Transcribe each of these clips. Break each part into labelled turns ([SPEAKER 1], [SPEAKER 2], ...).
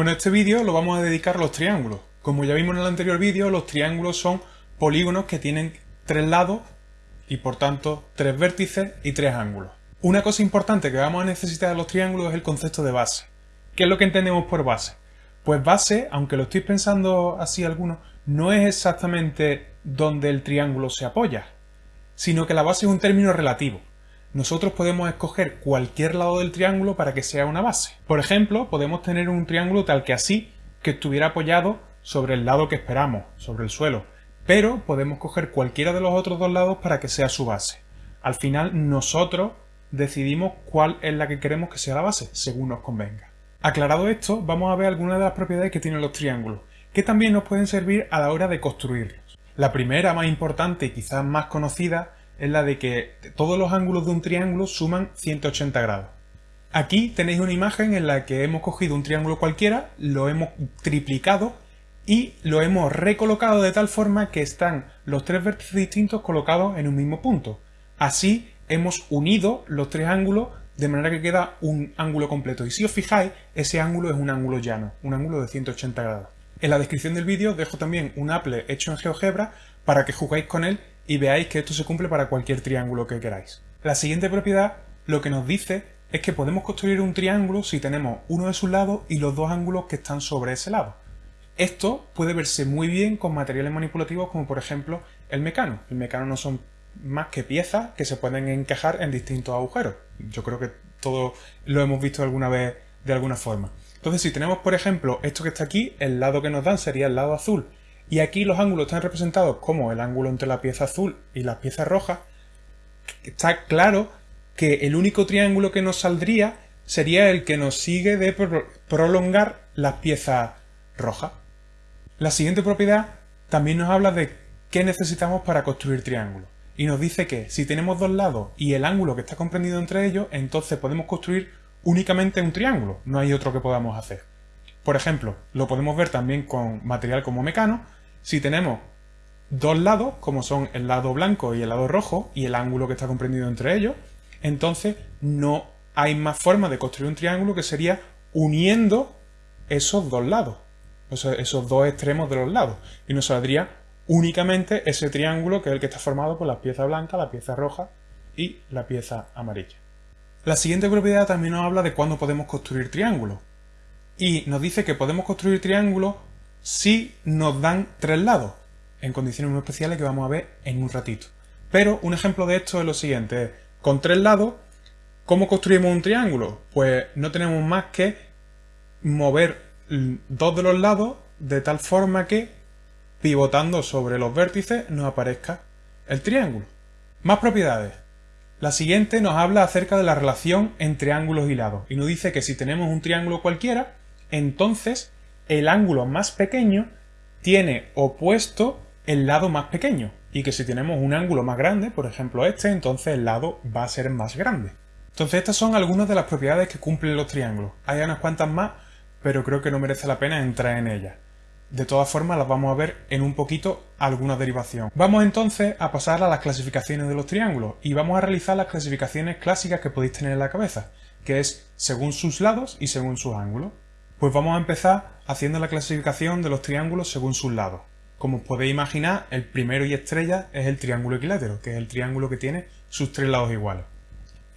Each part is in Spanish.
[SPEAKER 1] Bueno, este vídeo lo vamos a dedicar a los triángulos. Como ya vimos en el anterior vídeo, los triángulos son polígonos que tienen tres lados y por tanto tres vértices y tres ángulos. Una cosa importante que vamos a necesitar de los triángulos es el concepto de base. ¿Qué es lo que entendemos por base? Pues base, aunque lo estoy pensando así algunos, no es exactamente donde el triángulo se apoya, sino que la base es un término relativo. Nosotros podemos escoger cualquier lado del triángulo para que sea una base. Por ejemplo, podemos tener un triángulo tal que así, que estuviera apoyado sobre el lado que esperamos, sobre el suelo, pero podemos coger cualquiera de los otros dos lados para que sea su base. Al final nosotros decidimos cuál es la que queremos que sea la base, según nos convenga. Aclarado esto, vamos a ver algunas de las propiedades que tienen los triángulos, que también nos pueden servir a la hora de construirlos. La primera, más importante y quizás más conocida, es la de que todos los ángulos de un triángulo suman 180 grados. Aquí tenéis una imagen en la que hemos cogido un triángulo cualquiera, lo hemos triplicado y lo hemos recolocado de tal forma que están los tres vértices distintos colocados en un mismo punto. Así hemos unido los tres ángulos de manera que queda un ángulo completo. Y si os fijáis, ese ángulo es un ángulo llano, un ángulo de 180 grados. En la descripción del vídeo dejo también un apple hecho en GeoGebra para que jugáis con él y veáis que esto se cumple para cualquier triángulo que queráis. La siguiente propiedad lo que nos dice es que podemos construir un triángulo si tenemos uno de sus lados y los dos ángulos que están sobre ese lado. Esto puede verse muy bien con materiales manipulativos como por ejemplo el mecano. El mecano no son más que piezas que se pueden encajar en distintos agujeros. Yo creo que todo lo hemos visto alguna vez de alguna forma. Entonces si tenemos por ejemplo esto que está aquí, el lado que nos dan sería el lado azul y aquí los ángulos están representados como el ángulo entre la pieza azul y la pieza roja, está claro que el único triángulo que nos saldría sería el que nos sigue de prolongar las piezas rojas. La siguiente propiedad también nos habla de qué necesitamos para construir triángulos. Y nos dice que si tenemos dos lados y el ángulo que está comprendido entre ellos, entonces podemos construir únicamente un triángulo, no hay otro que podamos hacer. Por ejemplo, lo podemos ver también con material como mecano, si tenemos dos lados, como son el lado blanco y el lado rojo, y el ángulo que está comprendido entre ellos, entonces no hay más forma de construir un triángulo que sería uniendo esos dos lados esos dos extremos de los lados. Y nos saldría únicamente ese triángulo que es el que está formado por la pieza blanca, la pieza roja y la pieza amarilla. La siguiente propiedad también nos habla de cuándo podemos construir triángulos. Y nos dice que podemos construir triángulos si nos dan tres lados, en condiciones muy especiales que vamos a ver en un ratito. Pero un ejemplo de esto es lo siguiente. Con tres lados, ¿cómo construimos un triángulo? Pues no tenemos más que mover dos de los lados de tal forma que, pivotando sobre los vértices, nos aparezca el triángulo. Más propiedades. La siguiente nos habla acerca de la relación entre ángulos y lados y nos dice que si tenemos un triángulo cualquiera, entonces el ángulo más pequeño tiene opuesto el lado más pequeño y que si tenemos un ángulo más grande, por ejemplo este, entonces el lado va a ser más grande. Entonces estas son algunas de las propiedades que cumplen los triángulos. Hay unas cuantas más, pero creo que no merece la pena entrar en ella. De todas formas las vamos a ver en un poquito alguna derivación. Vamos entonces a pasar a las clasificaciones de los triángulos y vamos a realizar las clasificaciones clásicas que podéis tener en la cabeza, que es según sus lados y según sus ángulos. Pues vamos a empezar haciendo la clasificación de los triángulos según sus lados. Como os podéis imaginar, el primero y estrella es el triángulo equilátero, que es el triángulo que tiene sus tres lados iguales.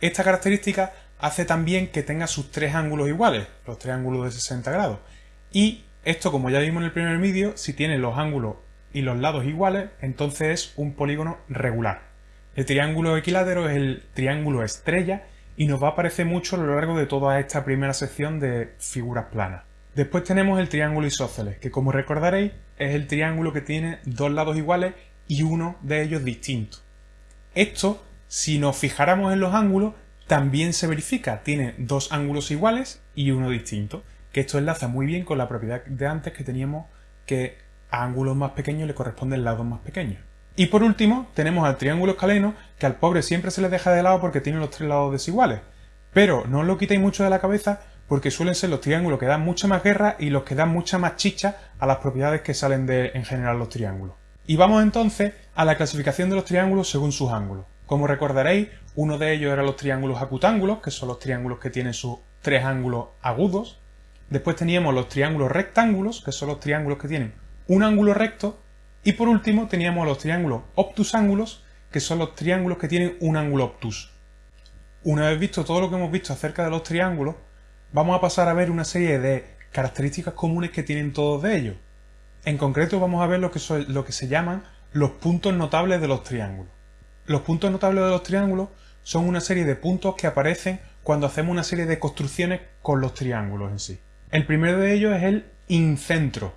[SPEAKER 1] Esta característica hace también que tenga sus tres ángulos iguales, los tres ángulos de 60 grados. Y esto, como ya vimos en el primer vídeo, si tiene los ángulos y los lados iguales, entonces es un polígono regular. El triángulo equilátero es el triángulo estrella y nos va a aparecer mucho a lo largo de toda esta primera sección de figuras planas. Después tenemos el triángulo isósceles, que como recordaréis es el triángulo que tiene dos lados iguales y uno de ellos distinto. Esto, si nos fijáramos en los ángulos, también se verifica, tiene dos ángulos iguales y uno distinto, que esto enlaza muy bien con la propiedad de antes que teníamos que a ángulos más pequeños le corresponden lados más pequeños. Y por último, tenemos al triángulo escaleno, que al pobre siempre se le deja de lado porque tiene los tres lados desiguales. Pero no os lo quitéis mucho de la cabeza porque suelen ser los triángulos que dan mucha más guerra y los que dan mucha más chicha a las propiedades que salen de en general los triángulos. Y vamos entonces a la clasificación de los triángulos según sus ángulos. Como recordaréis, uno de ellos era los triángulos acutángulos, que son los triángulos que tienen sus tres ángulos agudos, después teníamos los triángulos rectángulos, que son los triángulos que tienen un ángulo recto, y por último teníamos los triángulos obtusángulos, que son los triángulos que tienen un ángulo obtuso. Una vez visto todo lo que hemos visto acerca de los triángulos, vamos a pasar a ver una serie de características comunes que tienen todos de ellos. En concreto vamos a ver lo que, son, lo que se llaman los puntos notables de los triángulos. Los puntos notables de los triángulos son una serie de puntos que aparecen cuando hacemos una serie de construcciones con los triángulos en sí. El primero de ellos es el incentro.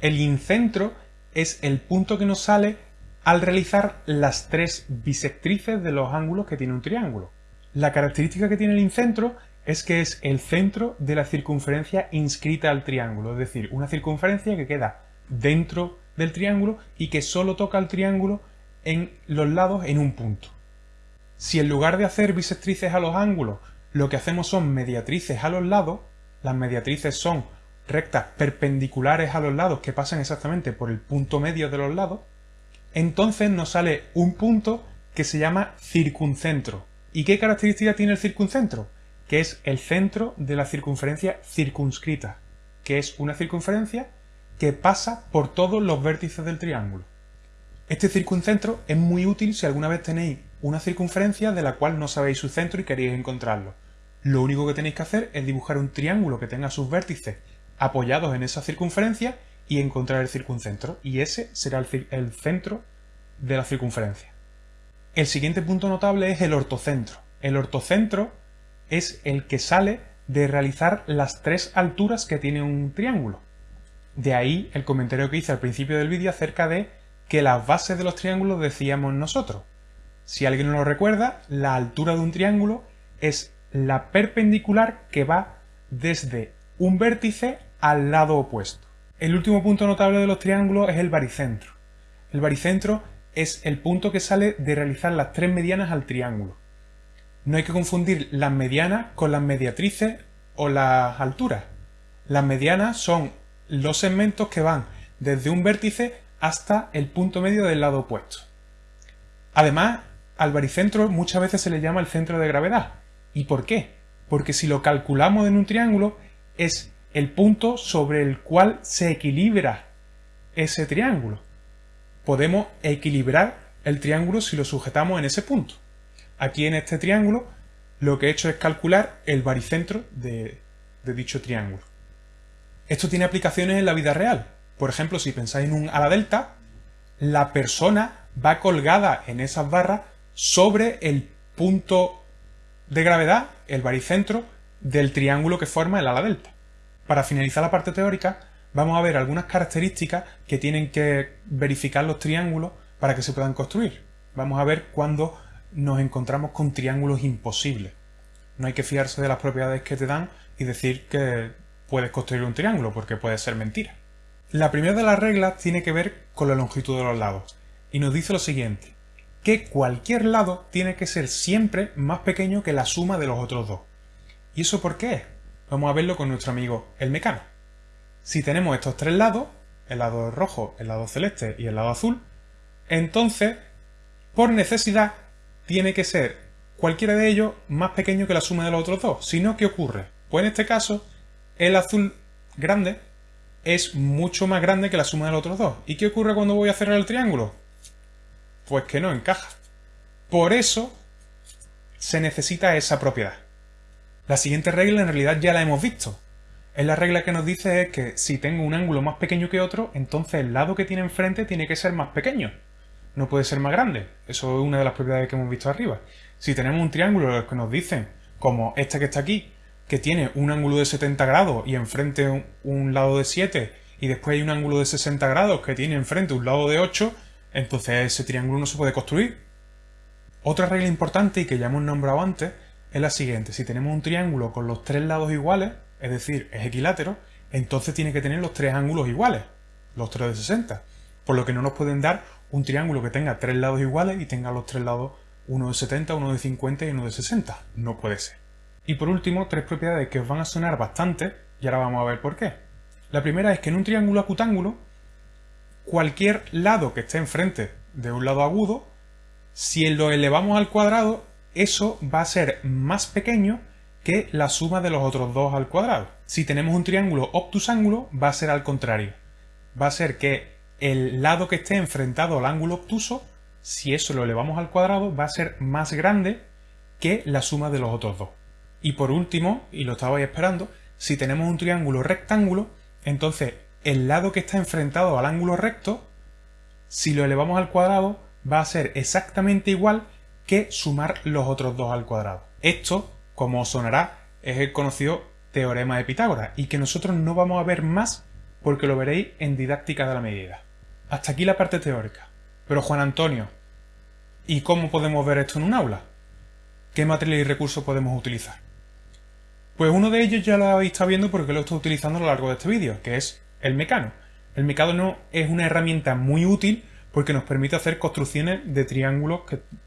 [SPEAKER 1] El incentro es el punto que nos sale al realizar las tres bisectrices de los ángulos que tiene un triángulo. La característica que tiene el incentro es que es el centro de la circunferencia inscrita al triángulo, es decir, una circunferencia que queda dentro del triángulo y que solo toca el triángulo en los lados en un punto. Si en lugar de hacer bisectrices a los ángulos, lo que hacemos son mediatrices a los lados, las mediatrices son rectas perpendiculares a los lados que pasan exactamente por el punto medio de los lados, entonces nos sale un punto que se llama circuncentro. ¿Y qué característica tiene el circuncentro? Que es el centro de la circunferencia circunscrita, que es una circunferencia que pasa por todos los vértices del triángulo. Este circuncentro es muy útil si alguna vez tenéis una circunferencia de la cual no sabéis su centro y queréis encontrarlo. Lo único que tenéis que hacer es dibujar un triángulo que tenga sus vértices apoyados en esa circunferencia y encontrar el circuncentro, y ese será el, centro de la circunferencia. El siguiente punto notable es el ortocentro. El ortocentro es el que sale de realizar las tres alturas que tiene un triángulo. De ahí el comentario que hice al principio del vídeo acerca de que las bases de los triángulos decíamos nosotros. Si alguien no lo recuerda, la altura de un triángulo es la perpendicular que va desde un vértice al lado opuesto. El último punto notable de los triángulos es el baricentro. El baricentro es el punto que sale de realizar las tres medianas al triángulo. No hay que confundir las medianas con las mediatrices o las alturas. Las medianas son los segmentos que van desde un vértice hasta el punto medio del lado opuesto. Además, al baricentro muchas veces se le llama el centro de gravedad. ¿Y por qué? Porque si lo calculamos en un triángulo, es el punto sobre el cual se equilibra ese triángulo. Podemos equilibrar el triángulo si lo sujetamos en ese punto. Aquí en este triángulo lo que he hecho es calcular el baricentro de, dicho triángulo. Esto tiene aplicaciones en la vida real. Por ejemplo, si pensáis en un ala delta, la persona va colgada en esas barras sobre el punto de gravedad, el baricentro, del triángulo que forma el ala delta. Para finalizar la parte teórica, vamos a ver algunas características que tienen que verificar los triángulos para que se puedan construir. Vamos a ver cuándo nos encontramos con triángulos imposibles. No hay que fiarse de las propiedades que te dan y decir que puedes construir un triángulo, porque puede ser mentira. La primera de las reglas tiene que ver con la longitud de los lados, y nos dice lo siguiente, que cualquier lado tiene que ser siempre más pequeño que la suma de los otros dos. ¿Y eso por qué? Vamos a verlo con nuestro amigo el mecano. Si tenemos estos tres lados, el lado rojo, el lado celeste y el lado azul, entonces, por necesidad, tiene que ser cualquiera de ellos más pequeño que la suma de los otros dos. Si no, ¿qué ocurre? Pues en este caso, el azul grande es mucho más grande que la suma de los otros dos. ¿Y qué ocurre cuando voy a cerrar el triángulo? Pues que no encaja. Por eso se necesita esa propiedad. La siguiente regla en realidad ya la hemos visto. Es la regla que nos dice que si tengo un ángulo más pequeño que otro, entonces el lado que tiene enfrente tiene que ser más pequeño. No puede ser más grande. Eso es una de las propiedades que hemos visto arriba. Si tenemos un triángulo que nos dicen, como este que está aquí, que tiene un ángulo de 70 grados y enfrente un, un lado de 7, y después hay un ángulo de 60 grados que tiene enfrente un lado de 8, entonces ese triángulo no se puede construir. Otra regla importante y que ya hemos nombrado antes es la siguiente. Si tenemos un triángulo con los tres lados iguales, es decir, es equilátero, entonces tiene que tener los tres ángulos iguales, los tres de 60. Por lo que no nos pueden dar un triángulo que tenga tres lados iguales y tenga los tres lados uno de 70, uno de 50 y uno de 60. No puede ser. Y por último, tres propiedades que os van a sonar bastante, y ahora vamos a ver por qué. La primera es que en un triángulo acutángulo, cualquier lado que esté enfrente de un lado agudo, si lo elevamos al cuadrado, eso va a ser más pequeño que la suma de los otros dos al cuadrado. Si tenemos un triángulo obtusángulo, va a ser al contrario. Va a ser que el lado que esté enfrentado al ángulo obtuso, si eso lo elevamos al cuadrado, va a ser más grande que la suma de los otros dos. Y por último, y lo estabais esperando, si tenemos un triángulo rectángulo, entonces el lado que está enfrentado al ángulo recto, si lo elevamos al cuadrado, va a ser exactamente igual que sumar los otros dos al cuadrado. Esto, como os sonará, es el conocido teorema de Pitágoras y que nosotros no vamos a ver más porque lo veréis en didáctica de la medida. Hasta aquí la parte teórica. Pero Juan Antonio, ¿y cómo podemos ver esto en un aula? ¿Qué material y recursos podemos utilizar? Pues uno de ellos ya lo habéis estado viendo porque lo estoy utilizando a lo largo de este vídeo, que es el mecano. El mecano es una herramienta muy útil porque nos permite hacer construcciones de triángulos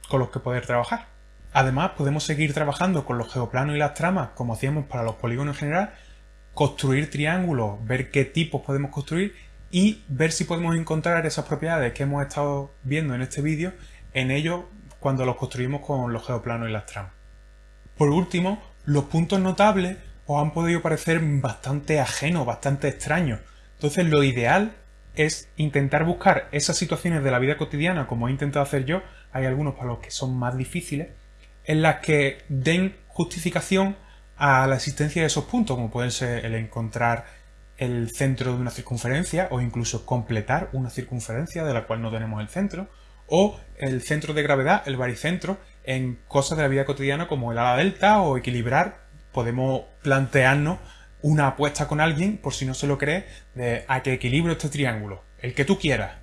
[SPEAKER 1] con los que poder trabajar. Además, podemos seguir trabajando con los geoplanos y las tramas como hacíamos para los polígonos en general, construir triángulos, ver qué tipos podemos construir y ver si podemos encontrar esas propiedades que hemos estado viendo en este vídeo en ellos cuando los construimos con los geoplanos y las tramas. Por último, los puntos notables os han podido parecer bastante ajenos, bastante extraños. Entonces lo ideal es intentar buscar esas situaciones de la vida cotidiana, como he intentado hacer yo, hay algunos para los que son más difíciles, en las que den justificación a la existencia de esos puntos, como pueden ser el encontrar el centro de una circunferencia o incluso completar una circunferencia de la cual no tenemos el centro, o el centro de gravedad, el baricentro, en cosas de la vida cotidiana como el ala delta o equilibrar, podemos plantearnos una apuesta con alguien, por si no se lo cree, de a que equilibro este triángulo, el que tú quieras.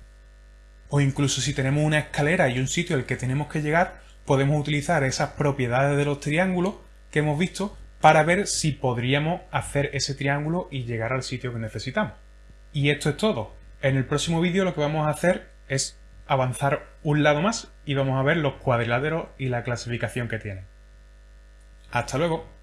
[SPEAKER 1] O incluso si tenemos una escalera y un sitio al que tenemos que llegar, podemos utilizar esas propiedades de los triángulos que hemos visto para ver si podríamos hacer ese triángulo y llegar al sitio que necesitamos. Y esto es todo. En el próximo vídeo lo que vamos a hacer es avanzar un lado más y vamos a ver los cuadriláteros y la clasificación que tienen. ¡Hasta luego!